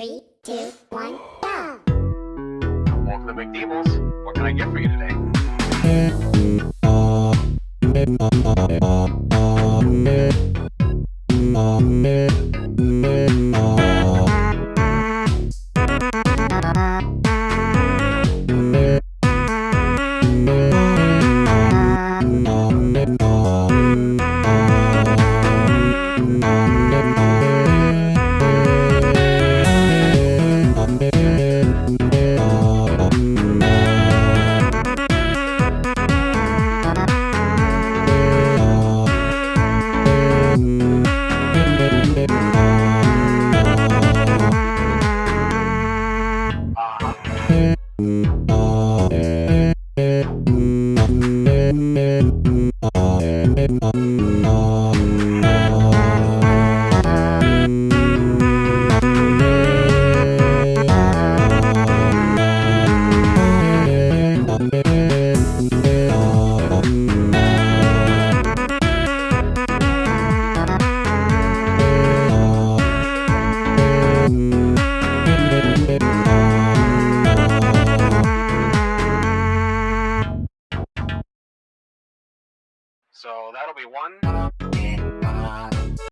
Three, two, one, go! Welcome to McDeebles. What can I get for you today? Uh-huh. So that'll be one,